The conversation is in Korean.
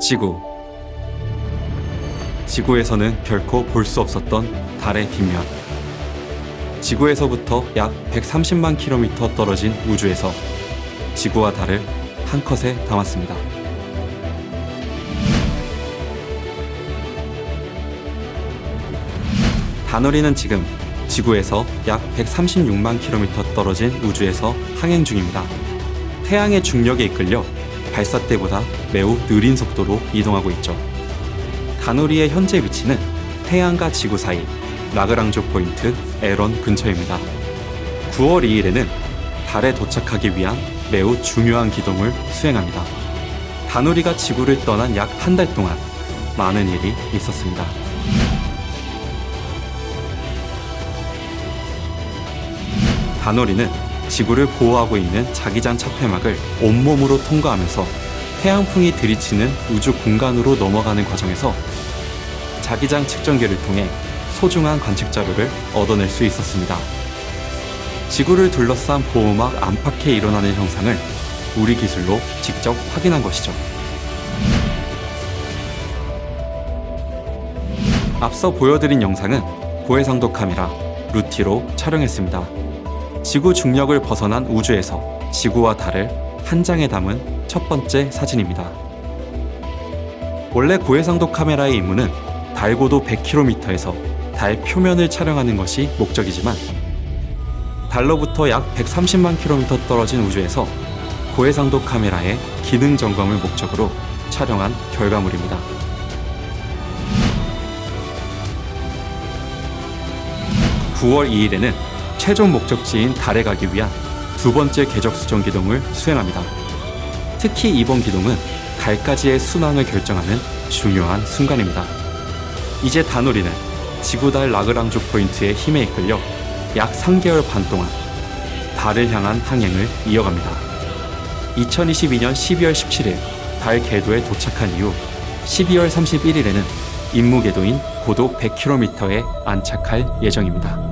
지구. 지구에서는 결코 볼 수 없었던 달의 뒷면. 지구에서부터 약 130만 킬로미터 떨어진 우주에서 지구와 달을 한 컷에 담았습니다. 다누리는 지금 지구에서 약 136만 킬로미터 떨어진 우주에서 항행 중입니다. 태양의 중력에 이끌려 발사 때보다 매우 느린 속도로 이동하고 있죠. 다누리의 현재 위치는 태양과 지구 사이 라그랑주 포인트 에런 근처입니다. 9월 2일에는 달에 도착하기 위한 매우 중요한 기동을 수행합니다. 다누리가 지구를 떠난 약 한 달 동안 많은 일이 있었습니다. 다누리는 지구를 보호하고 있는 자기장 차폐막을 온몸으로 통과하면서 태양풍이 들이치는 우주 공간으로 넘어가는 과정에서 자기장 측정기를 통해 소중한 관측 자료를 얻어낼 수 있었습니다. 지구를 둘러싼 보호막 안팎에 일어나는 현상을 우리 기술로 직접 확인한 것이죠. 앞서 보여드린 영상은 고해상도 카메라 루티로 촬영했습니다. 지구 중력을 벗어난 우주에서 지구와 달을 한 장에 담은 첫 번째 사진입니다. 원래 고해상도 카메라의 임무는 달 고도 100km에서 달 표면을 촬영하는 것이 목적이지만 달로부터 약 130만 km 떨어진 우주에서 고해상도 카메라의 기능 점검을 목적으로 촬영한 결과물입니다. (9월 2일에는) 최종 목적지인 달에 가기 위한 두 번째 궤적 수정 기동을 수행합니다. 특히 이번 기동은 달까지의 순항을 결정하는 중요한 순간입니다. 이제 다누리는 지구달 라그랑주 포인트의 힘에 이끌려 약 3개월 반 동안 달을 향한 항행을 이어갑니다. 2022년 12월 17일 달 궤도에 도착한 이후 12월 31일에는 임무 궤도인 고도 100km에 안착할 예정입니다.